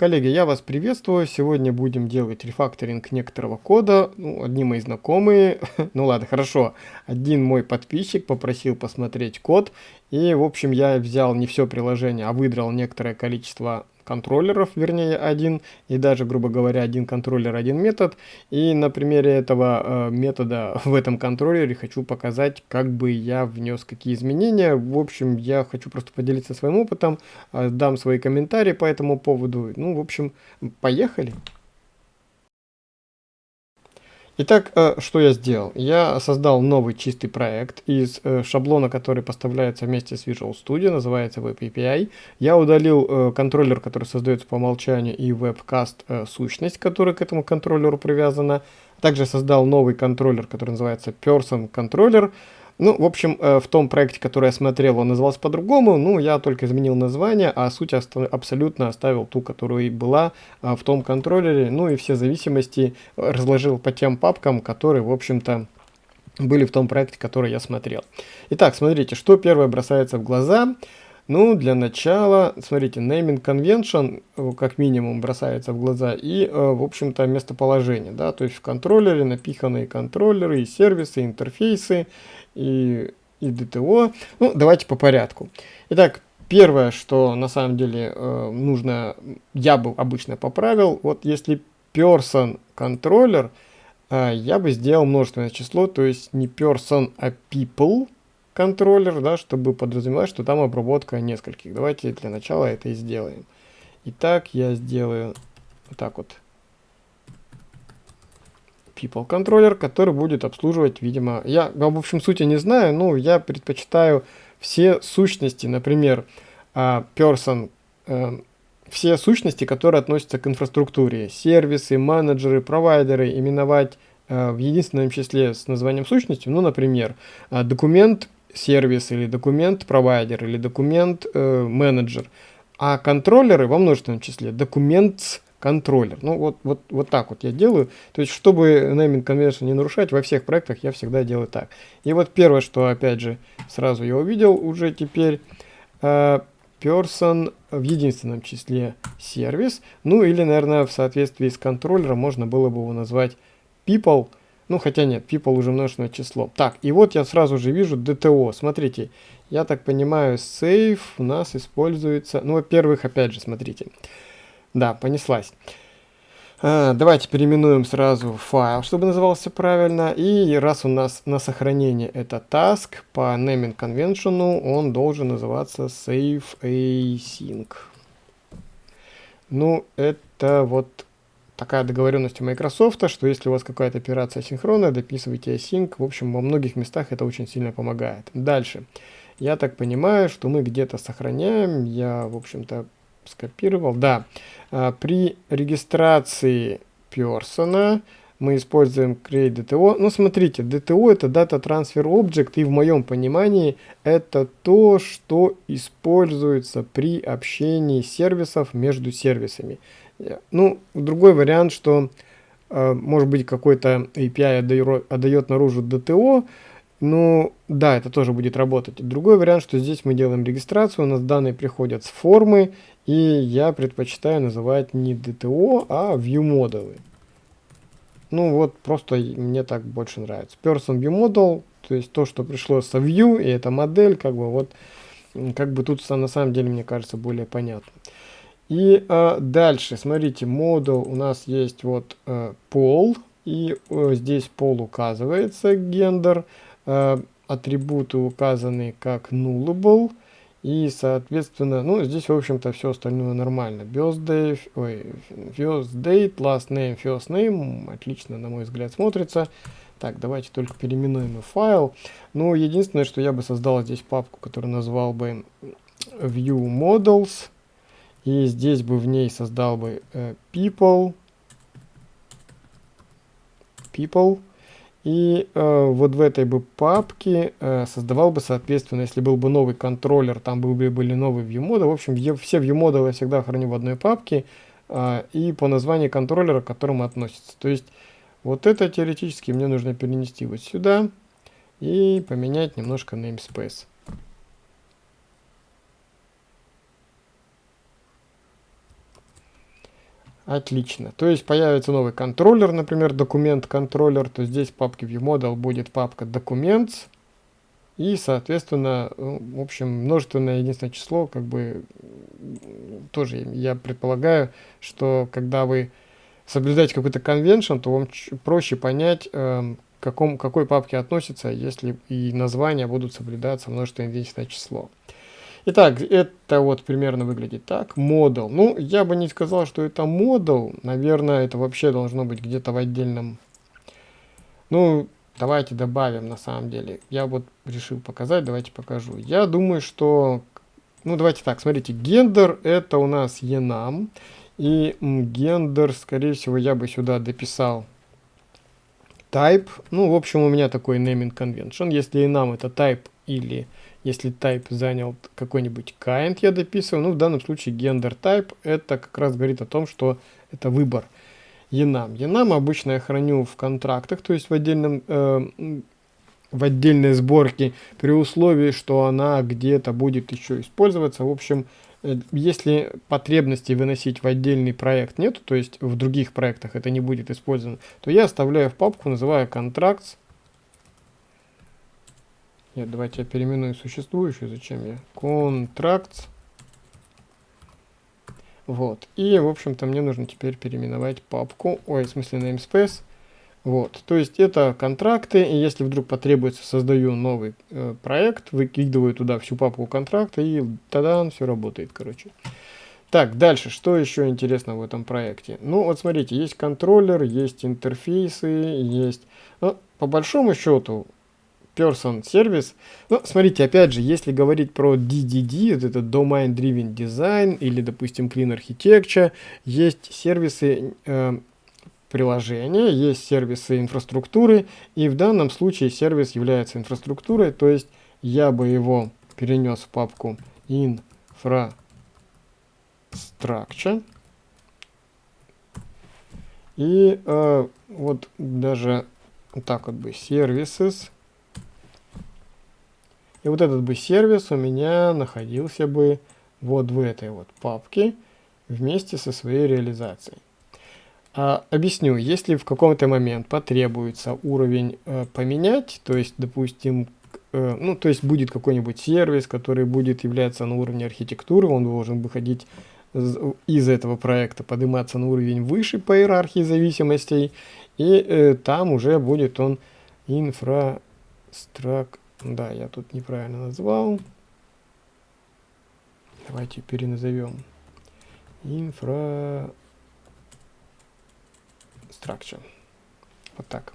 Коллеги, я вас приветствую. Сегодня будем делать рефакторинг некоторого кода. Ну, одни мои знакомые, ну ладно, хорошо. Один мой подписчик попросил посмотреть код. И, в общем, я взял не все приложение, а выдрал некоторое количество контроллеров, вернее один, и даже, грубо говоря, один контроллер, один метод. И на примере этого э, метода в этом контроллере хочу показать, как бы я внес какие изменения. В общем, я хочу просто поделиться своим опытом, э, дам свои комментарии по этому поводу. Ну, в общем, поехали. Итак, э, что я сделал? Я создал новый чистый проект из э, шаблона, который поставляется вместе с Visual Studio, называется Web API. Я удалил э, контроллер, который создается по умолчанию, и WebCast сущность, которая к этому контроллеру привязана. Также создал новый контроллер, который называется Person Controller. Ну, в общем, э, в том проекте, который я смотрел, он назывался по-другому. Ну, я только изменил название, а суть абсолютно оставил ту, которая и была э, в том контроллере. Ну и все зависимости разложил по тем папкам, которые, в общем-то, были в том проекте, который я смотрел. Итак, смотрите, что первое бросается в глаза. Ну, для начала, смотрите, naming convention э, как минимум бросается в глаза и, в общем-то, местоположение, да, то есть в контроллере напиханные контроллеры и сервисы, интерфейсы, и, и DTO. Ну, давайте по порядку. Итак, первое, что на самом деле э, нужно, я бы обычно поправил, вот если person э, я бы сделал множественное число, то есть не person, а people контроллер, да, чтобы подразумевать, что там обработка нескольких. Давайте для начала это и сделаем. Итак, я сделаю вот так вот people контроллер, который будет обслуживать, видимо, я в общем сути не знаю, но я предпочитаю все сущности, например, а, person, э, все сущности, которые относятся к инфраструктуре, сервисы, менеджеры, провайдеры, именовать э, в единственном числе с названием сущности, ну, например, а, документ сервис или документ провайдер или документ э, менеджер, а контроллеры во множественном числе документ контроллер. Ну, вот, вот, вот так вот я делаю. То есть, чтобы naming convention не нарушать, во всех проектах я всегда делаю так. И вот первое, что, опять же, сразу я увидел уже теперь, uh, person в единственном числе сервис. Ну, или, наверное, в соответствии с контроллером можно было бы его назвать people. Ну, хотя нет, people уже множественное число. Так, и вот я сразу же вижу DTO. Смотрите, я так понимаю, save у нас используется... Ну, во-первых, опять же, смотрите. Да, понеслась. А, давайте переименуем сразу файл, чтобы назывался правильно. И раз у нас на сохранение это task, по naming convention он должен называться save async. Ну, это вот такая договоренность у Microsoft, что если у вас какая-то операция синхронная, дописывайте async. В общем, во многих местах это очень сильно помогает. Дальше. Я так понимаю, что мы где-то сохраняем. Я, в общем-то, скопировал. Да, а, при регистрации персона мы используем create DTO. Ну, смотрите, DTO это Data Transfer Object, и в моем понимании это то, что используется при общении сервисов между сервисами. Ну, другой вариант, что э, может быть какой-то API отдает, наружу DTO, ну, да, это тоже будет работать. Другой вариант, что здесь мы делаем регистрацию, у нас данные приходят с формы, и я предпочитаю называть не DTO, а ViewModel. Ну вот, просто мне так больше нравится. Person ViewModel, то есть то, что пришло со View, и эта модель, как бы вот, как бы тут на самом деле, мне кажется, более понятно. И э, дальше, смотрите, модул у нас есть вот э, пол, и э, здесь пол указывается, гендер, э, атрибуты указаны как nullable, и, соответственно, ну, здесь, в общем-то, все остальное нормально. Birthday, ой, first date, last name, first name. Отлично, на мой взгляд, смотрится. Так, давайте только переименуем файл. Ну, единственное, что я бы создал здесь папку, которую назвал бы view models. И здесь бы в ней создал бы э, people. People. И э, вот в этой бы папке э, создавал бы, соответственно, если был бы новый контроллер, там бы были новые viewModel. В общем, все viewModel я всегда храню в одной папке э, и по названию контроллера, к которому относится. То есть вот это теоретически мне нужно перенести вот сюда и поменять немножко namespace. Отлично. То есть появится новый контроллер, например, документ-контроллер, то здесь в папке ViewModel будет папка Documents, и, соответственно, э, в общем, множественное единственное число, как бы, тоже я предполагаю, что когда вы соблюдаете какой-то конвеншн, то вам проще понять, э, к каком, какой папке относится, если и названия будут соблюдаться множественное единственное число. Итак, это вот примерно выглядит так. Модул. Ну, я бы не сказал, что это модул. Наверное, это вообще должно быть где-то в отдельном... Ну, давайте добавим на самом деле. Я вот решил показать, давайте покажу. Я думаю, что... Ну, давайте так, смотрите. Гендер это у нас enum. И гендер, скорее всего, я бы сюда дописал type. Ну, в общем, у меня такой naming convention. Если enum это type или если type занял какой-нибудь kind, я дописываю. Ну, в данном случае gender type, это как раз говорит о том, что это выбор enum. Enum обычно я храню в контрактах, то есть в отдельном... Э, в отдельной сборке при условии, что она где-то будет еще использоваться. В общем, э, если потребности выносить в отдельный проект нет, то есть в других проектах это не будет использовано, то я оставляю в папку, называю contracts, нет, давайте я переименую существующую. Зачем я? Contracts. Вот. И, в общем-то, мне нужно теперь переименовать папку. Ой, в смысле namespace. Вот. То есть это контракты. И если вдруг потребуется, создаю новый э, проект, выкидываю туда всю папку контракта, и тогда он все работает, короче. Так, дальше, что еще интересно в этом проекте? Ну, вот смотрите, есть контроллер, есть интерфейсы, есть... Ну, по большому счету, Person Service. Ну, смотрите, опять же, если говорить про DDD, вот это Domain Driven Design или, допустим, Clean Architecture, есть сервисы э, приложения, есть сервисы инфраструктуры, и в данном случае сервис является инфраструктурой, то есть я бы его перенес в папку Infrastructure. И э, вот даже так вот бы Services и вот этот бы сервис у меня находился бы вот в этой вот папке вместе со своей реализацией. А, объясню, если в каком-то момент потребуется уровень э, поменять, то есть, допустим, э, ну, то есть будет какой-нибудь сервис, который будет являться на уровне архитектуры, он должен выходить из этого проекта, подниматься на уровень выше по иерархии зависимостей, и э, там уже будет он инфраструктура да, я тут неправильно назвал. Давайте переназовем. Инфраструктура. Вот так.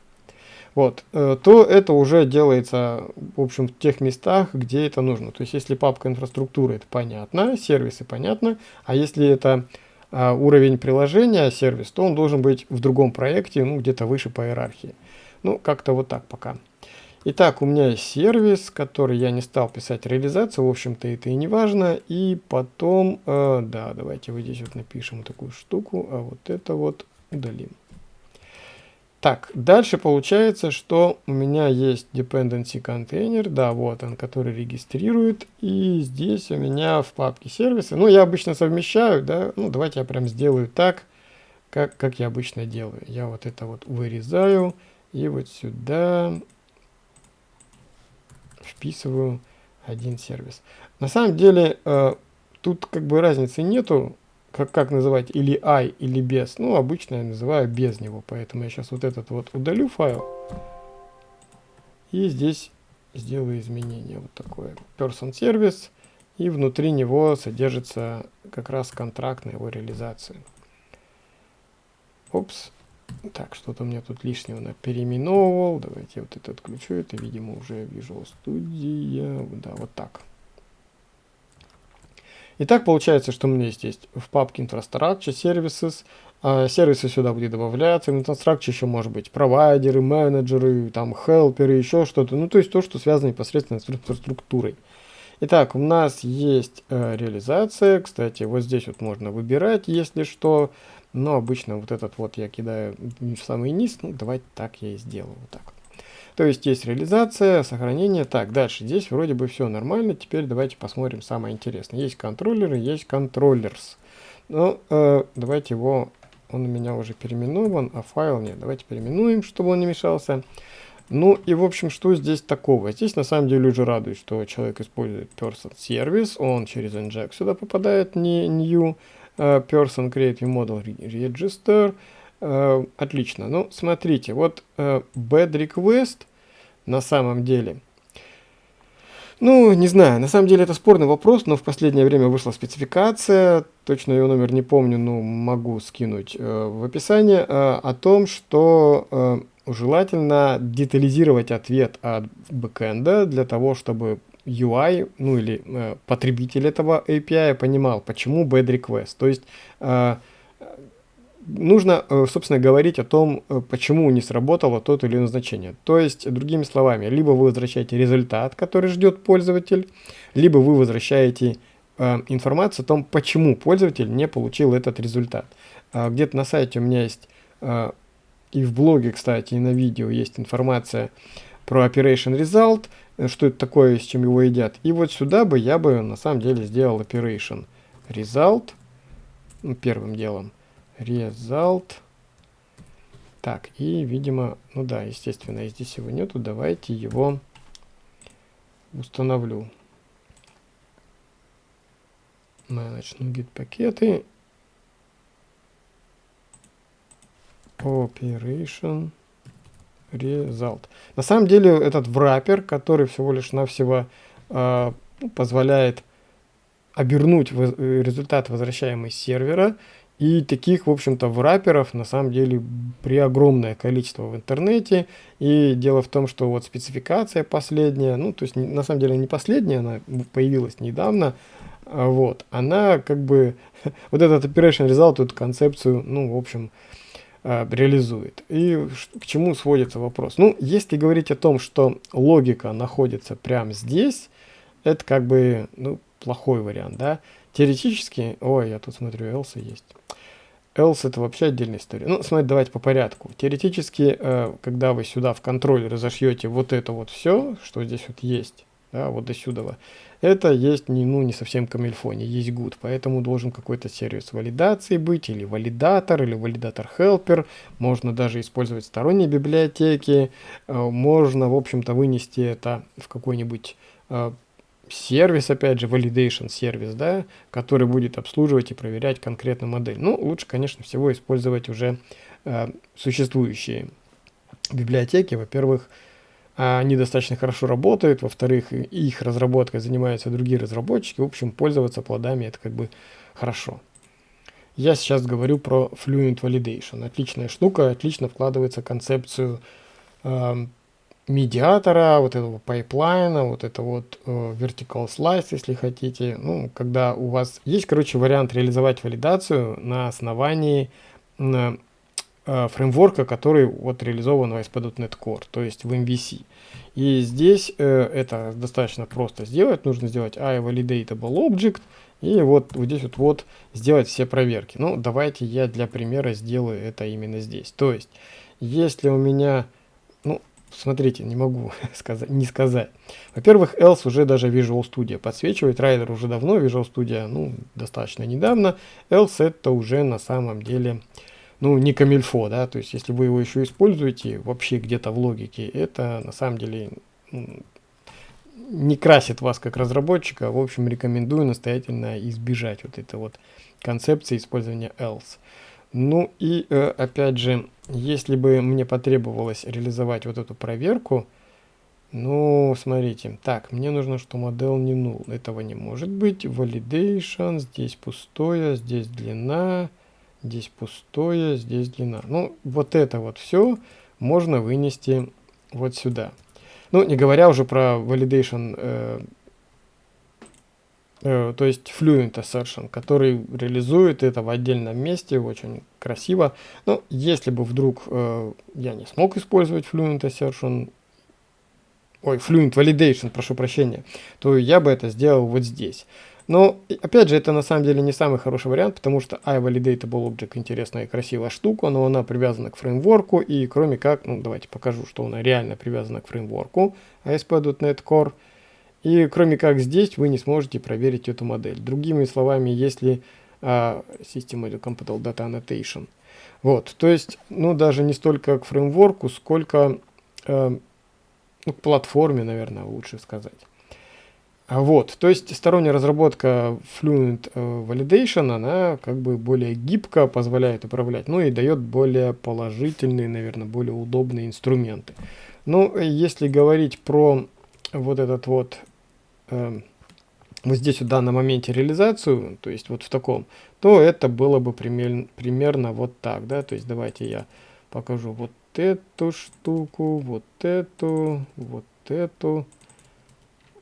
Вот, э, то это уже делается, в общем, в тех местах, где это нужно. То есть, если папка инфраструктуры, это понятно, сервисы понятно, а если это а, уровень приложения, сервис, то он должен быть в другом проекте, ну, где-то выше по иерархии. Ну, как-то вот так пока. Итак, у меня есть сервис, который я не стал писать реализацию, в общем-то это и не важно. И потом, э, да, давайте вот здесь вот напишем такую штуку, а вот это вот удалим. Так, дальше получается, что у меня есть dependency container, да, вот он, который регистрирует, и здесь у меня в папке сервисы, ну, я обычно совмещаю, да, ну, давайте я прям сделаю так, как, как я обычно делаю. Я вот это вот вырезаю, и вот сюда вписываю один сервис. На самом деле э, тут как бы разницы нету, как, как называть или i или без. Ну, обычно я называю без него, поэтому я сейчас вот этот вот удалю файл. И здесь сделаю изменение вот такое. Person Service. И внутри него содержится как раз контракт на его реализацию. Опс. Так, что-то у меня тут лишнего на переименовывал. Давайте я вот это отключу. Это, видимо, уже Visual Studio. Да, вот так. Итак, получается, что у меня здесь есть в папке Infrastructure Services. А, сервисы сюда будет добавляться. В Infrastructure еще может быть провайдеры, менеджеры, там, хелперы, еще что-то. Ну, то есть то, что связано непосредственно с инфраструктурой. Итак, у нас есть э, реализация. Кстати, вот здесь вот можно выбирать, если что. Но обычно вот этот вот я кидаю в самый низ. Ну, давайте так я и сделаю. Вот так. То есть есть реализация, сохранение. Так, дальше. Здесь вроде бы все нормально. Теперь давайте посмотрим самое интересное. Есть контроллеры, есть контроллерс. Ну, э, давайте его он у меня уже переименован, а файл нет. Давайте переименуем, чтобы он не мешался. Ну и в общем, что здесь такого? Здесь на самом деле уже радует, что человек использует person service, он через inject сюда попадает, не new person create model register. Uh, отлично. Ну, смотрите, вот uh, bad request на самом деле ну, не знаю, на самом деле это спорный вопрос, но в последнее время вышла спецификация, точно ее номер не помню, но могу скинуть э, в описании, э, о том, что э, желательно детализировать ответ от бэкэнда для того, чтобы UI, ну или э, потребитель этого API понимал, почему bad request. То есть э, нужно, э, собственно, говорить о том, э, почему не сработало тот или иное значение. То есть, другими словами, либо вы возвращаете результат, который ждет пользователь, либо вы возвращаете э, информацию о том, почему пользователь не получил этот результат. А где-то на сайте у меня есть, и в блоге, кстати, и на видео есть информация про Operation Result, что это такое, с чем его едят. И вот сюда бы я бы на самом деле сделал Operation Result ну, первым делом result. Так, и, видимо, ну да, естественно, здесь его нету. Давайте его установлю. Manage NuGet пакеты. Operation Result. На самом деле этот враппер, который всего лишь навсего э, позволяет обернуть результат, возвращаемый с сервера, и таких, в общем-то, враперов на самом деле при огромное количество в интернете. И дело в том, что вот спецификация последняя, ну, то есть на самом деле не последняя, она появилась недавно, а вот, она как бы, вот этот Operation Result, эту концепцию, ну, в общем, а, реализует. И к чему сводится вопрос? Ну, если говорить о том, что логика находится прямо здесь, это как бы, ну, плохой вариант, да. Теоретически, ой, я тут смотрю, else есть. Else это вообще отдельная история. Ну, смотрите, давайте по порядку. Теоретически, э, когда вы сюда в контроль разошьете вот это вот все, что здесь вот есть, да, вот до сюда, это есть не, ну, не совсем камильфо, не есть good, поэтому должен какой-то сервис валидации быть, или валидатор, или валидатор-хелпер, можно даже использовать сторонние библиотеки, э, можно, в общем-то, вынести это в какой-нибудь э, сервис, опять же, validation сервис, да, который будет обслуживать и проверять конкретную модель. Ну, лучше, конечно, всего использовать уже э, существующие библиотеки. Во-первых, они достаточно хорошо работают, во-вторых, их разработкой занимаются другие разработчики. В общем, пользоваться плодами это как бы хорошо. Я сейчас говорю про Fluent Validation. Отличная штука, отлично вкладывается концепцию э, медиатора, вот этого пайплайна, вот это вот э, vertical slice, если хотите. Ну, когда у вас есть, короче, вариант реализовать валидацию на основании фреймворка, который вот реализован в ASP.NET Core, то есть в MVC. И здесь э, это достаточно просто сделать. Нужно сделать iValidatable object и вот, вот здесь вот, вот сделать все проверки. Ну, давайте я для примера сделаю это именно здесь. То есть, если у меня смотрите, не могу сказать, не сказать. Во-первых, else уже даже Visual Studio подсвечивает, Rider уже давно, Visual Studio, ну, достаточно недавно. Else это уже на самом деле, ну, не камильфо, да, то есть если вы его еще используете вообще где-то в логике, это на самом деле не красит вас как разработчика. В общем, рекомендую настоятельно избежать вот этой вот концепции использования else. Ну и э, опять же, если бы мне потребовалось реализовать вот эту проверку, ну, смотрите, так, мне нужно, что модель не null. Этого не может быть. Validation, здесь пустое, здесь длина, здесь пустое, здесь длина. Ну, вот это вот все можно вынести вот сюда. Ну, не говоря уже про validation э, Э, то есть Fluent Assertion, который реализует это в отдельном месте, очень красиво. Но если бы вдруг э, я не смог использовать Fluent Assertion, ой, Fluent Validation, прошу прощения, то я бы это сделал вот здесь. Но, опять же, это на самом деле не самый хороший вариант, потому что iValidatable Object интересная и красивая штука, но она привязана к фреймворку, и кроме как, ну давайте покажу, что она реально привязана к фреймворку ASP.NET Core, и кроме как здесь вы не сможете проверить эту модель. Другими словами, если uh, System Compatible Data Annotation, Вот, то есть, ну, даже не столько к фреймворку, сколько э, ну, к платформе, наверное, лучше сказать. А вот, то есть сторонняя разработка Fluent э, Validation, она как бы более гибко позволяет управлять, ну и дает более положительные, наверное, более удобные инструменты. Ну, если говорить про вот этот вот, э, вот здесь в данном моменте реализацию, то есть вот в таком, то это было бы пример, примерно вот так, да, то есть давайте я покажу вот эту штуку, вот эту, вот эту,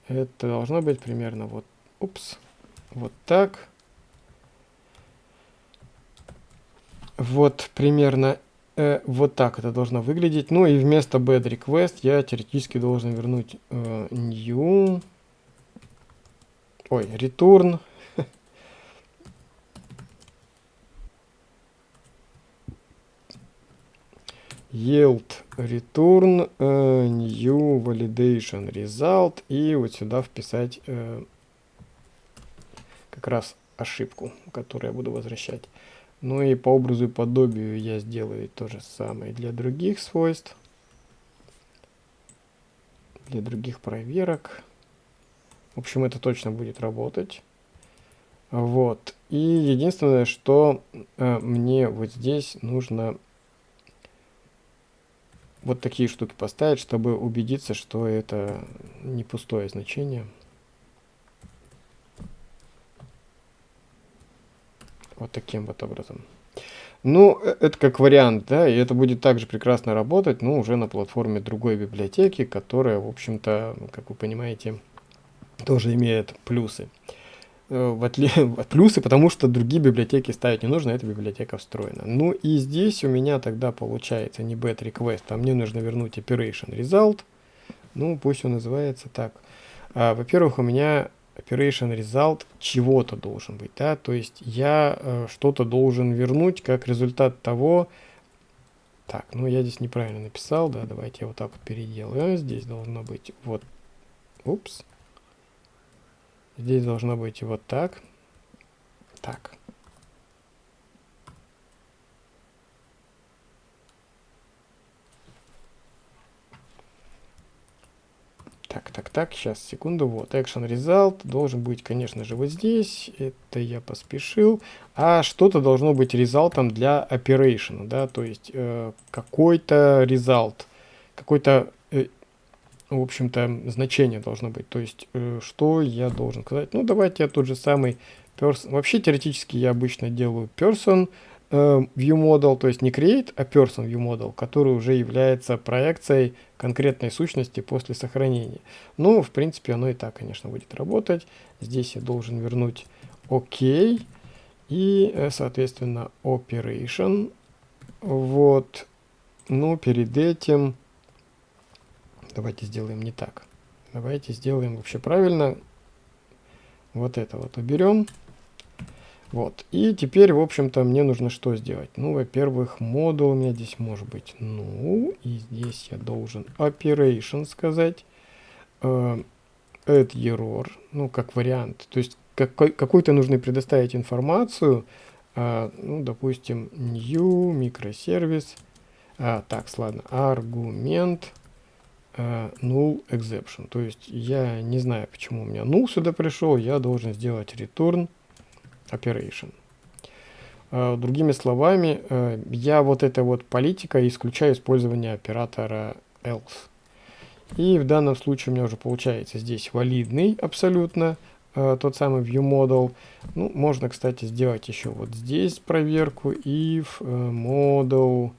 это должно быть примерно вот, упс, вот так. Вот примерно э, вот так это должно выглядеть. Ну и вместо bad request я теоретически должен вернуть э, new, ой, return yield return uh, new validation result и вот сюда вписать uh, как раз ошибку, которую я буду возвращать. Ну и по образу и подобию я сделаю то же самое для других свойств, для других проверок. В общем, это точно будет работать. Вот. И единственное, что э, мне вот здесь нужно вот такие штуки поставить, чтобы убедиться, что это не пустое значение. Вот таким вот образом. Ну, э, это как вариант, да, и это будет также прекрасно работать, но уже на платформе другой библиотеки, которая, в общем-то, как вы понимаете, тоже имеет плюсы. Э, в отли... плюсы, потому что другие библиотеки ставить не нужно, эта библиотека встроена. Ну и здесь у меня тогда получается не bet request, а мне нужно вернуть operation result. Ну, пусть он называется так. А, Во-первых, у меня operation result чего-то должен быть, да, то есть я э, что-то должен вернуть как результат того, так, ну я здесь неправильно написал, да, давайте я вот так вот переделаю, здесь должно быть вот, упс, Здесь должно быть вот так. Так. Так, так, так, сейчас, секунду, вот, action result должен быть, конечно же, вот здесь, это я поспешил, а что-то должно быть результатом для operation, да, то есть э, какой-то result, какой-то э, в общем-то, значение должно быть. То есть, э, что я должен сказать? Ну, давайте я тот же самый person. Вообще, теоретически я обычно делаю person э, view model, то есть не create, а person view model, который уже является проекцией конкретной сущности после сохранения. Ну, в принципе, оно и так, конечно, будет работать. Здесь я должен вернуть OK и, э, соответственно, operation. Вот. Ну, перед этим Давайте сделаем не так. Давайте сделаем вообще правильно. Вот это вот уберем. Вот. И теперь, в общем-то, мне нужно что сделать? Ну, во-первых, модул у меня здесь может быть ну, и здесь я должен operation сказать. Uh, add error, ну, как вариант. То есть какой, какую-то нужно предоставить информацию, uh, ну, допустим, new микросервис. А, так, ладно, аргумент uh, null exception. То есть я не знаю, почему у меня null сюда пришел, я должен сделать return operation. Uh, другими словами, uh, я вот этой вот политикой исключаю использование оператора else. И в данном случае у меня уже получается здесь валидный абсолютно тот самый view model. Ну, можно, кстати, сделать еще вот здесь проверку if model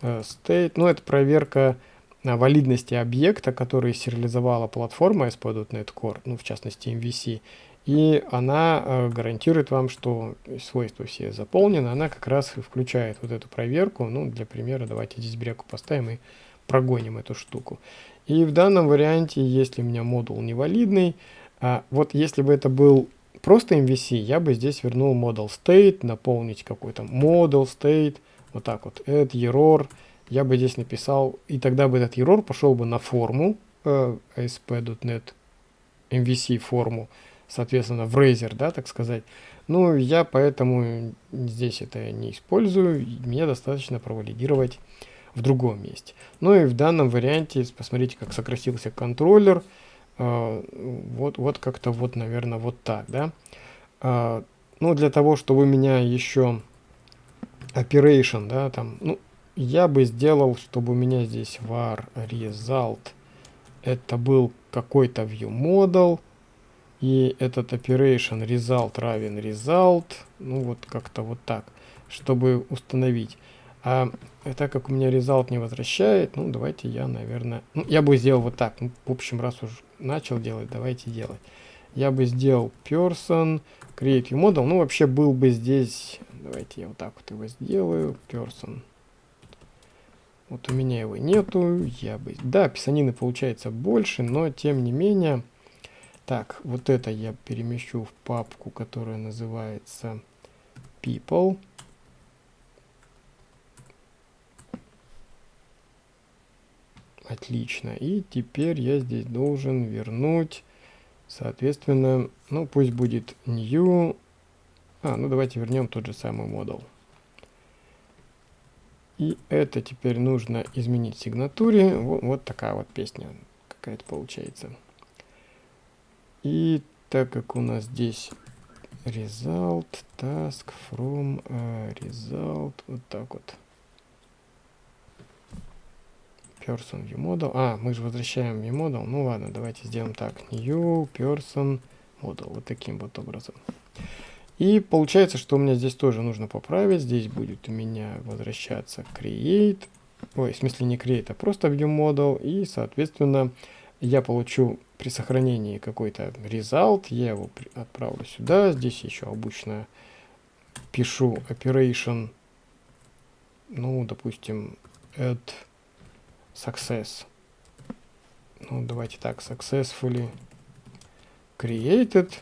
state. Ну, это проверка валидности объекта, который сериализовала платформа ASP.NET Core, ну, в частности MVC, и она э, гарантирует вам, что свойства все заполнены, она как раз включает вот эту проверку, ну, для примера, давайте здесь бреку поставим и прогоним эту штуку. И в данном варианте, если у меня модул невалидный, а, вот если бы это был просто MVC, я бы здесь вернул model state, наполнить какой-то model state, вот так вот, add error, я бы здесь написал, и тогда бы этот error пошел бы на форму э, ASP.NET MVC форму, соответственно, в Razer, да, так сказать. Ну, я поэтому здесь это не использую, мне достаточно провалидировать в другом месте. Ну и в данном варианте, посмотрите, как сократился контроллер, э, вот, вот как-то вот, наверное, вот так, да. Э, ну, для того, чтобы у меня еще operation, да, там, ну, я бы сделал, чтобы у меня здесь var result, это был какой-то view model, и этот operation result равен result, ну вот как-то вот так, чтобы установить. А так как у меня result не возвращает, ну давайте я, наверное, ну я бы сделал вот так, ну, в общем, раз уж начал делать, давайте делать. Я бы сделал person, create model, ну вообще был бы здесь, давайте я вот так вот его сделаю, person. Вот у меня его нету, я бы, да, писанины получается больше, но тем не менее, так, вот это я перемещу в папку, которая называется people. Отлично. И теперь я здесь должен вернуть, соответственно, ну пусть будет new. А, ну давайте вернем тот же самый модул. И это теперь нужно изменить в сигнатуре. Вот, вот такая вот песня какая-то получается. И так как у нас здесь result, task from uh, result, вот так вот. Person view model. А, мы же возвращаем view model. Ну ладно, давайте сделаем так. New person model. Вот таким вот образом. И получается, что меня здесь тоже нужно поправить. Здесь будет у меня возвращаться create. Ой, в смысле не create, а просто view model. И, соответственно, я получу при сохранении какой-то result, я его отправлю сюда, здесь еще обычно пишу operation, ну, допустим, add success. Ну, давайте так, successfully created.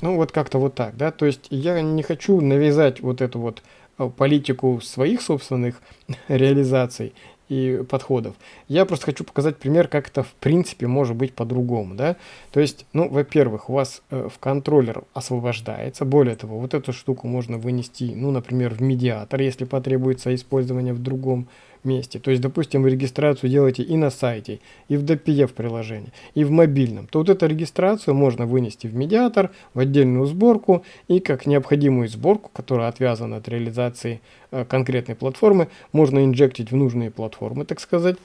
Ну, вот как-то вот так, да, то есть я не хочу навязать вот эту вот э, политику своих собственных реализаций и подходов. Я просто хочу показать пример, как это в принципе может быть по-другому. Да? То есть, ну, во-первых, у вас э, в контроллер освобождается. Более того, вот эту штуку можно вынести, ну, например, в медиатор, если потребуется использование в другом месте. То есть, допустим, вы регистрацию делаете и на сайте, и в DPF приложении, и в мобильном. То вот эту регистрацию можно вынести в медиатор, в отдельную сборку, и как необходимую сборку, которая отвязана от реализации э, конкретной платформы, можно инжектить в нужные платформы, так сказать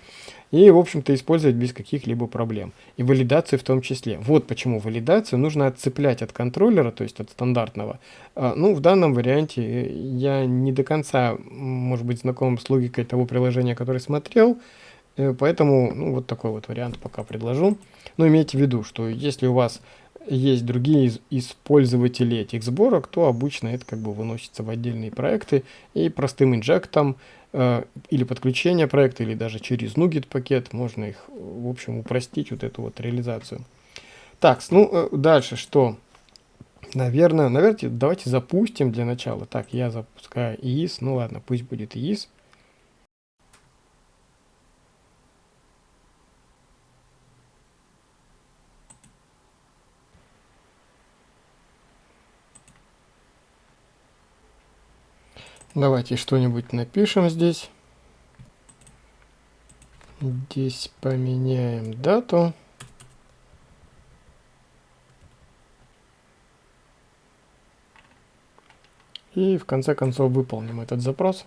и, в общем-то, использовать без каких-либо проблем. И валидацию в том числе. Вот почему валидацию нужно отцеплять от контроллера, то есть от стандартного. А, ну, в данном варианте я не до конца, может быть, знаком с логикой того приложения, которое смотрел, э, поэтому, ну, вот такой вот вариант пока предложу. Но имейте в виду, что если у вас есть другие использователи этих сборок, то обычно это как бы выносится в отдельные проекты и простым инжектом или подключение проекта, или даже через NuGet пакет можно их, в общем, упростить вот эту вот реализацию. Так, ну э, дальше что? Наверное, наверное, давайте запустим для начала. Так, я запускаю EIS, ну ладно, пусть будет EIS. Давайте что-нибудь напишем здесь. Здесь поменяем дату. И в конце концов выполним этот запрос.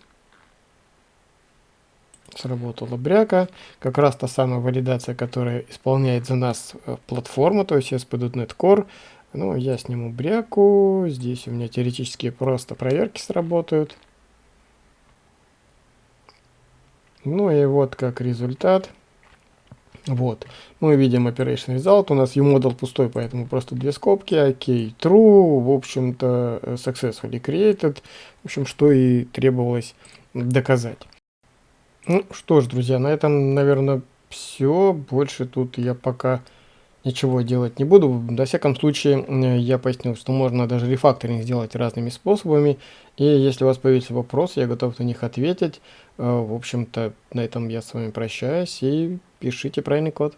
Сработала бряка. Как раз та самая валидация, которая исполняет за нас э, платформа, то есть ASP.NET Core. Ну, я сниму бряку. Здесь у меня теоретически просто проверки сработают. Ну и вот как результат. Вот. Мы видим operation result. У нас uModel пустой, поэтому просто две скобки. OK, true. В общем-то, successfully created. В общем, что и требовалось доказать. Ну что ж, друзья, на этом, наверное, все. Больше тут я пока ничего делать не буду. До всяком случае, я пояснил, что можно даже рефакторинг сделать разными способами. И если у вас появится вопрос, я готов на них ответить. Э, в общем-то, на этом я с вами прощаюсь и пишите правильный код.